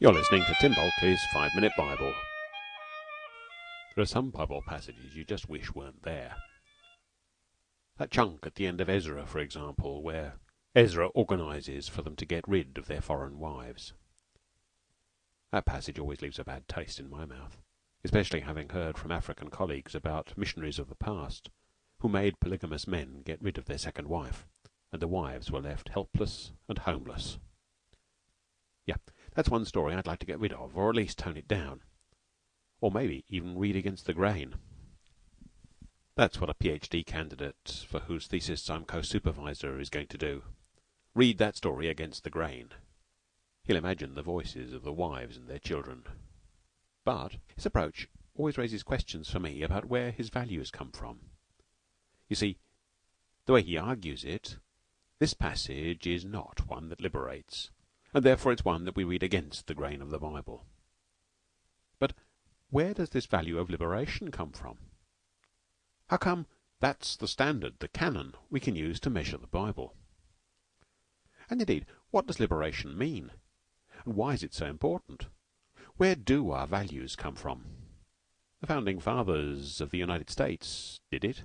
You're listening to Tim Bulkeley's Five Minute Bible. There are some Bible passages you just wish weren't there. That chunk at the end of Ezra, for example, where Ezra organizes for them to get rid of their foreign wives. That passage always leaves a bad taste in my mouth, especially having heard from African colleagues about missionaries of the past who made polygamous men get rid of their second wife, and the wives were left helpless and homeless. Yeah, that's one story I'd like to get rid of, or at least tone it down. Or maybe even read against the grain. That's what a PhD candidate for whose thesis I'm co-supervisor is going to do. Read that story against the grain. He'll imagine the voices of the wives and their children. But his approach always raises questions for me about where his values come from. You see, the way he argues it, this passage is not one that liberates and therefore it's one that we read against the grain of the Bible. But where does this value of liberation come from? How come that's the standard, the canon, we can use to measure the Bible? And indeed, what does liberation mean? And why is it so important? Where do our values come from? The founding fathers of the United States did it.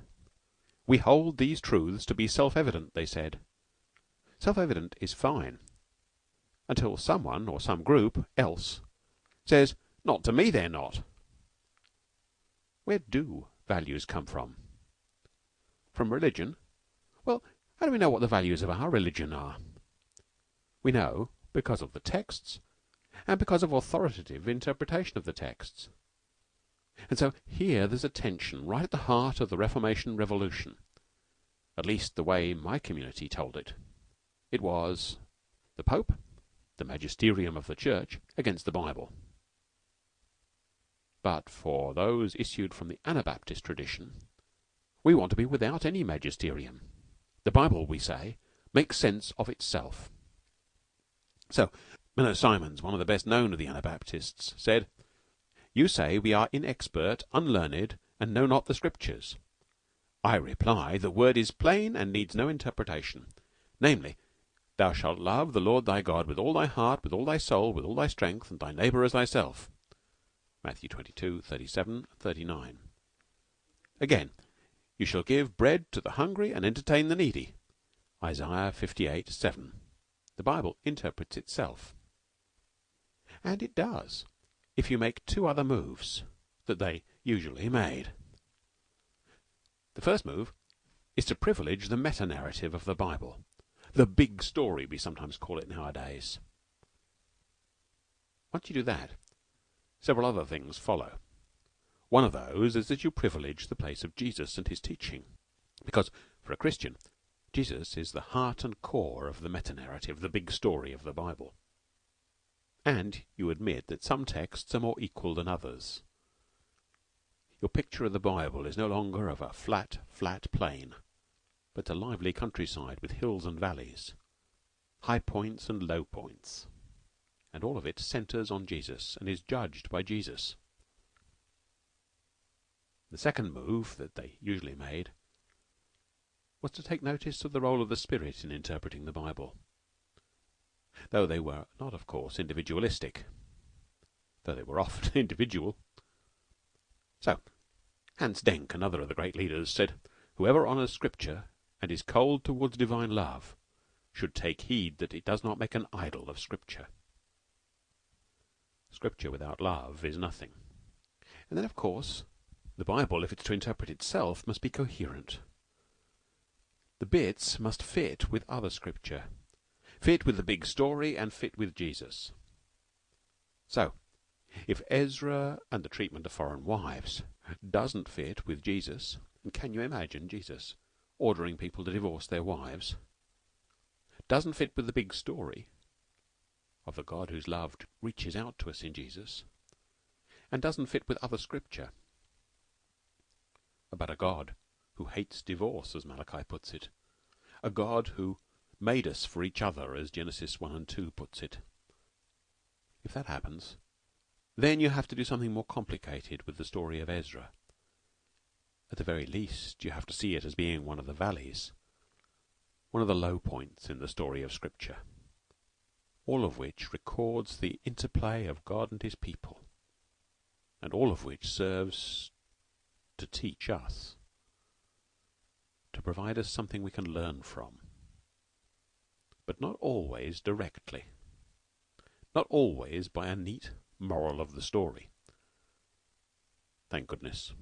We hold these truths to be self-evident, they said. Self-evident is fine until someone, or some group, else says, Not to me, they're not. Where do values come from? From religion? Well, how do we know what the values of our religion are? We know because of the texts and because of authoritative interpretation of the texts. And so here there's a tension right at the heart of the Reformation Revolution. At least the way my community told it. It was the Pope the magisterium of the Church, against the Bible. But for those issued from the Anabaptist tradition, we want to be without any magisterium. The Bible, we say, makes sense of itself. So, Menno Simons, one of the best known of the Anabaptists, said, You say we are inexpert, unlearned, and know not the Scriptures. I reply, the word is plain and needs no interpretation. Namely, Thou shalt love the Lord thy God with all thy heart, with all thy soul, with all thy strength, and thy neighbour as thyself. Matthew 22, 37, 39. Again, you shall give bread to the hungry and entertain the needy. Isaiah 58, 7. The Bible interprets itself. And it does, if you make two other moves that they usually made. The first move is to privilege the meta narrative of the Bible the big story, we sometimes call it nowadays. Once you do that, several other things follow. One of those is that you privilege the place of Jesus and his teaching. Because, for a Christian, Jesus is the heart and core of the meta narrative, the big story of the Bible. And you admit that some texts are more equal than others. Your picture of the Bible is no longer of a flat, flat plain but a lively countryside with hills and valleys, high points and low points, and all of it centres on Jesus and is judged by Jesus. The second move that they usually made was to take notice of the role of the Spirit in interpreting the Bible, though they were not, of course, individualistic, though they were often individual. So, Hans Denck, another of the great leaders, said, Whoever honours Scripture and is cold towards divine love should take heed that it does not make an idol of Scripture. Scripture without love is nothing. And then, of course, the Bible, if it's to interpret itself, must be coherent. The bits must fit with other Scripture, fit with the big story, and fit with Jesus. So, if Ezra and the treatment of foreign wives doesn't fit with Jesus, can you imagine Jesus ordering people to divorce their wives doesn't fit with the big story of the God whose love reaches out to us in Jesus and doesn't fit with other scripture about a God who hates divorce, as Malachi puts it, a God who made us for each other, as Genesis 1 and 2 puts it. If that happens, then you have to do something more complicated with the story of Ezra. At the very least, you have to see it as being one of the valleys, one of the low points in the story of Scripture. all of which records the interplay of God and his people, and all of which serves to teach us, to provide us something we can learn from. But not always directly. Not always by a neat moral of the story. Thank goodness.